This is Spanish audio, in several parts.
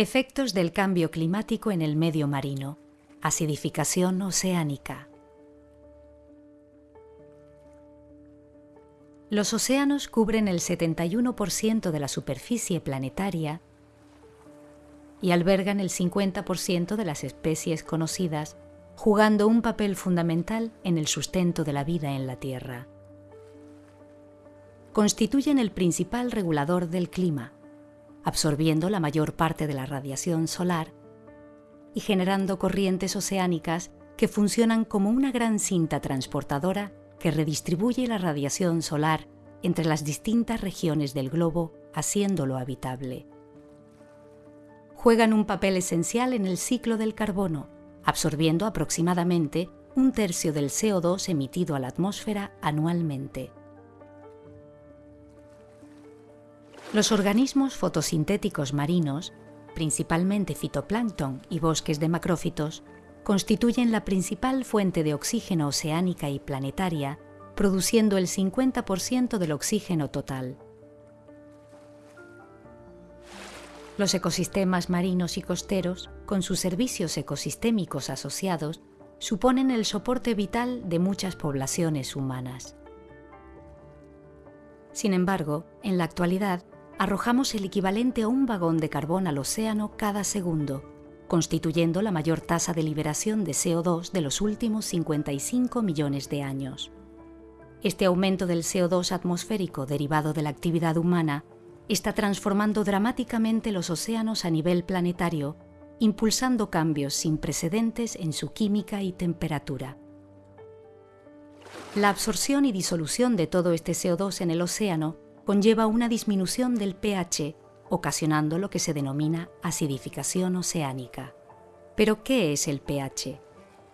Efectos del cambio climático en el medio marino. Acidificación oceánica. Los océanos cubren el 71% de la superficie planetaria y albergan el 50% de las especies conocidas, jugando un papel fundamental en el sustento de la vida en la Tierra. Constituyen el principal regulador del clima, absorbiendo la mayor parte de la radiación solar y generando corrientes oceánicas que funcionan como una gran cinta transportadora que redistribuye la radiación solar entre las distintas regiones del globo, haciéndolo habitable. Juegan un papel esencial en el ciclo del carbono, absorbiendo aproximadamente un tercio del CO2 emitido a la atmósfera anualmente. Los organismos fotosintéticos marinos, principalmente fitoplancton y bosques de macrófitos, constituyen la principal fuente de oxígeno oceánica y planetaria, produciendo el 50% del oxígeno total. Los ecosistemas marinos y costeros, con sus servicios ecosistémicos asociados, suponen el soporte vital de muchas poblaciones humanas. Sin embargo, en la actualidad, arrojamos el equivalente a un vagón de carbón al océano cada segundo, constituyendo la mayor tasa de liberación de CO2 de los últimos 55 millones de años. Este aumento del CO2 atmosférico derivado de la actividad humana está transformando dramáticamente los océanos a nivel planetario, impulsando cambios sin precedentes en su química y temperatura. La absorción y disolución de todo este CO2 en el océano conlleva una disminución del pH, ocasionando lo que se denomina acidificación oceánica. ¿Pero qué es el pH?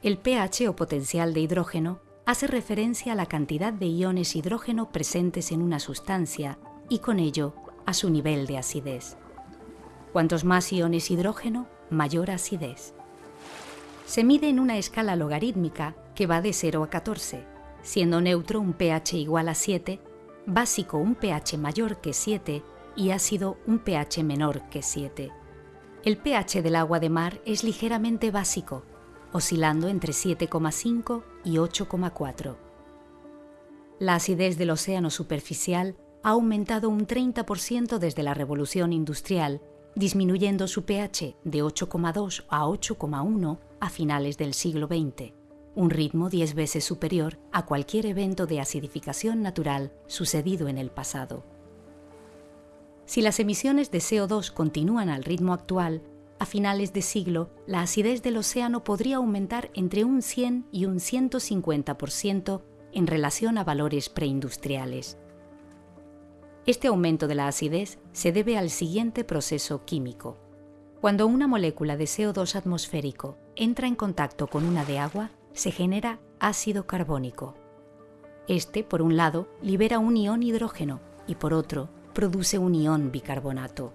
El pH o potencial de hidrógeno hace referencia a la cantidad de iones hidrógeno presentes en una sustancia y con ello a su nivel de acidez. Cuantos más iones hidrógeno, mayor acidez. Se mide en una escala logarítmica que va de 0 a 14, siendo neutro un pH igual a 7 básico un pH mayor que 7 y ácido un pH menor que 7. El pH del agua de mar es ligeramente básico, oscilando entre 7,5 y 8,4. La acidez del océano superficial ha aumentado un 30% desde la revolución industrial, disminuyendo su pH de 8,2 a 8,1 a finales del siglo XX un ritmo 10 veces superior a cualquier evento de acidificación natural sucedido en el pasado. Si las emisiones de CO2 continúan al ritmo actual, a finales de siglo la acidez del océano podría aumentar entre un 100 y un 150% en relación a valores preindustriales. Este aumento de la acidez se debe al siguiente proceso químico. Cuando una molécula de CO2 atmosférico entra en contacto con una de agua, se genera ácido carbónico. Este, por un lado, libera un ión hidrógeno y por otro, produce un ión bicarbonato.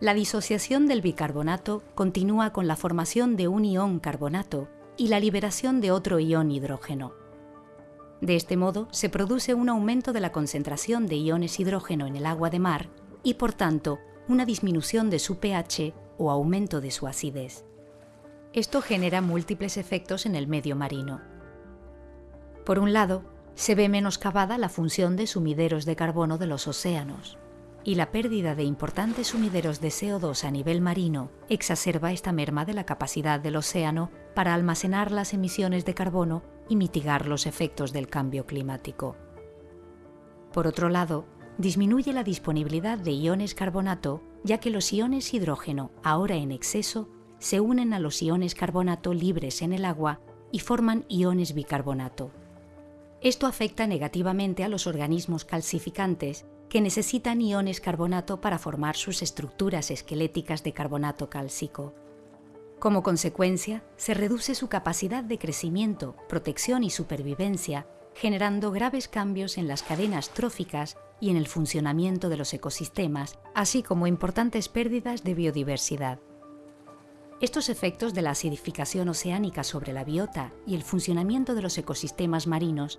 La disociación del bicarbonato continúa con la formación de un ión carbonato y la liberación de otro ión hidrógeno. De este modo, se produce un aumento de la concentración de iones hidrógeno en el agua de mar y, por tanto, una disminución de su pH o aumento de su acidez. Esto genera múltiples efectos en el medio marino. Por un lado, se ve menoscabada la función de sumideros de carbono de los océanos, y la pérdida de importantes sumideros de CO2 a nivel marino exacerba esta merma de la capacidad del océano para almacenar las emisiones de carbono y mitigar los efectos del cambio climático. Por otro lado, disminuye la disponibilidad de iones carbonato, ya que los iones hidrógeno, ahora en exceso, se unen a los iones carbonato libres en el agua y forman iones bicarbonato. Esto afecta negativamente a los organismos calcificantes que necesitan iones carbonato para formar sus estructuras esqueléticas de carbonato cálcico. Como consecuencia, se reduce su capacidad de crecimiento, protección y supervivencia, generando graves cambios en las cadenas tróficas y en el funcionamiento de los ecosistemas, así como importantes pérdidas de biodiversidad. Estos efectos de la acidificación oceánica sobre la biota y el funcionamiento de los ecosistemas marinos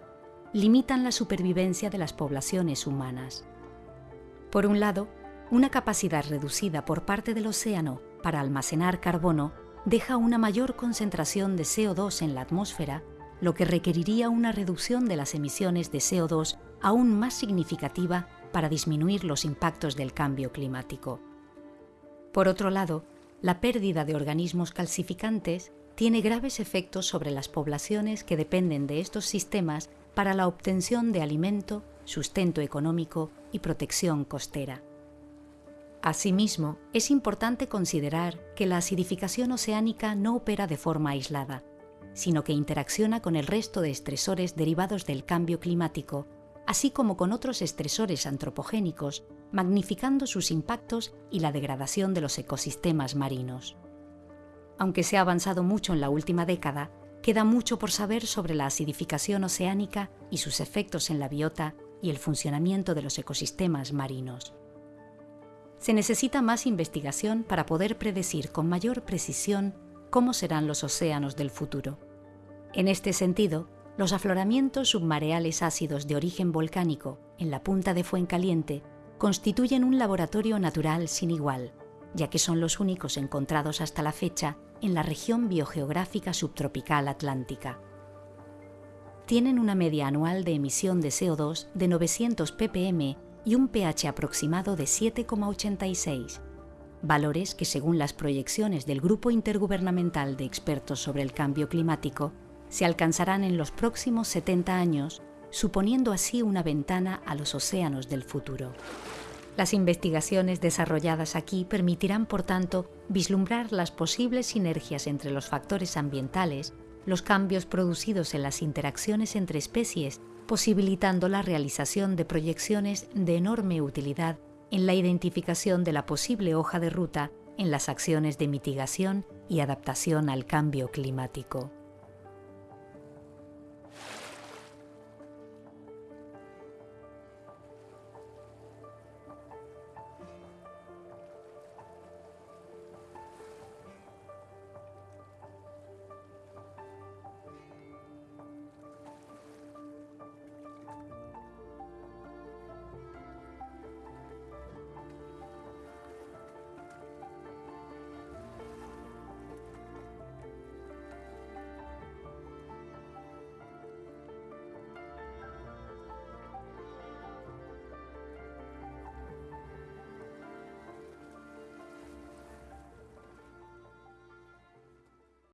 limitan la supervivencia de las poblaciones humanas. Por un lado, una capacidad reducida por parte del océano para almacenar carbono deja una mayor concentración de CO2 en la atmósfera, lo que requeriría una reducción de las emisiones de CO2 aún más significativa para disminuir los impactos del cambio climático. Por otro lado, la pérdida de organismos calcificantes tiene graves efectos sobre las poblaciones que dependen de estos sistemas para la obtención de alimento, sustento económico y protección costera. Asimismo, es importante considerar que la acidificación oceánica no opera de forma aislada, sino que interacciona con el resto de estresores derivados del cambio climático, así como con otros estresores antropogénicos, magnificando sus impactos y la degradación de los ecosistemas marinos. Aunque se ha avanzado mucho en la última década, queda mucho por saber sobre la acidificación oceánica y sus efectos en la biota y el funcionamiento de los ecosistemas marinos se necesita más investigación para poder predecir con mayor precisión cómo serán los océanos del futuro. En este sentido, los afloramientos submareales ácidos de origen volcánico en la punta de Fuencaliente constituyen un laboratorio natural sin igual, ya que son los únicos encontrados hasta la fecha en la región biogeográfica subtropical atlántica. Tienen una media anual de emisión de CO2 de 900 ppm y un pH aproximado de 7,86, valores que según las proyecciones del Grupo Intergubernamental de Expertos sobre el Cambio Climático se alcanzarán en los próximos 70 años, suponiendo así una ventana a los océanos del futuro. Las investigaciones desarrolladas aquí permitirán, por tanto, vislumbrar las posibles sinergias entre los factores ambientales, los cambios producidos en las interacciones entre especies posibilitando la realización de proyecciones de enorme utilidad en la identificación de la posible hoja de ruta en las acciones de mitigación y adaptación al cambio climático.